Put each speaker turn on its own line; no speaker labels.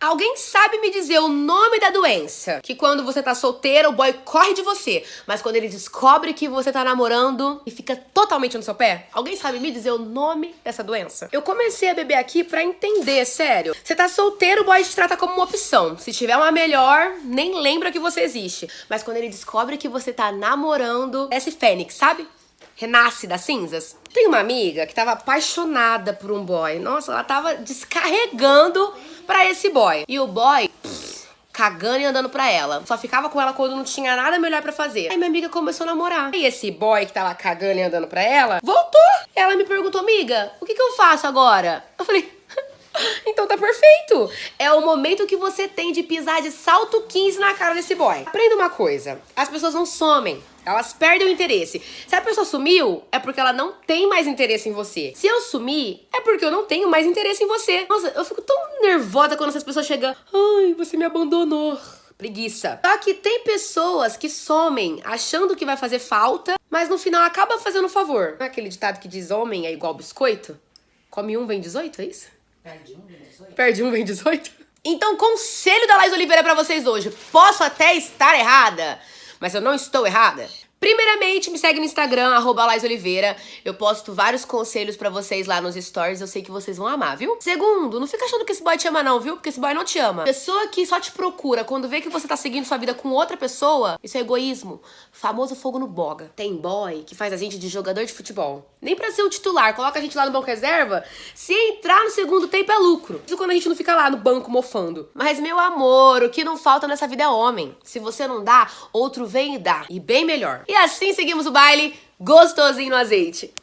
Alguém sabe me dizer o nome da doença? Que quando você tá solteira, o boy corre de você. Mas quando ele descobre que você tá namorando e fica totalmente no seu pé? Alguém sabe me dizer o nome dessa doença? Eu comecei a beber aqui pra entender, sério. Você tá solteiro, o boy te trata como uma opção. Se tiver uma melhor, nem lembra que você existe. Mas quando ele descobre que você tá namorando, é esse fênix, sabe? renasce das cinzas. Tem uma amiga que tava apaixonada por um boy. Nossa, ela tava descarregando pra esse boy. E o boy, cagando e andando pra ela. Só ficava com ela quando não tinha nada melhor pra fazer. Aí minha amiga começou a namorar. E esse boy que tava cagando e andando pra ela, voltou. Ela me perguntou, amiga, o que que eu faço agora? Eu falei, perfeito. É o momento que você tem de pisar de salto 15 na cara desse boy. Aprenda uma coisa, as pessoas não somem. Elas perdem o interesse. Se a pessoa sumiu, é porque ela não tem mais interesse em você. Se eu sumir, é porque eu não tenho mais interesse em você. Nossa, eu fico tão nervosa quando essas pessoas chegam. Ai, você me abandonou. Preguiça. Só que tem pessoas que somem achando que vai fazer falta, mas no final acaba fazendo favor. Não é aquele ditado que diz homem é igual biscoito? Come um, vem 18, é isso? Perde um, vem 18. Perde um, vem 18? Então, conselho da Laís Oliveira pra vocês hoje. Posso até estar errada, mas eu não estou errada. Primeiramente, me segue no Instagram, arroba Oliveira. Eu posto vários conselhos pra vocês lá nos stories, eu sei que vocês vão amar, viu? Segundo, não fica achando que esse boy te ama não, viu? Porque esse boy não te ama. Pessoa que só te procura quando vê que você tá seguindo sua vida com outra pessoa, isso é egoísmo. Famoso fogo no boga. Tem boy que faz a gente de jogador de futebol. Nem pra ser o titular, coloca a gente lá no banco reserva. Se entrar no segundo tempo é lucro. Isso quando a gente não fica lá no banco mofando. Mas, meu amor, o que não falta nessa vida é homem. Se você não dá, outro vem e dá. E bem melhor. E assim seguimos o baile gostosinho no azeite.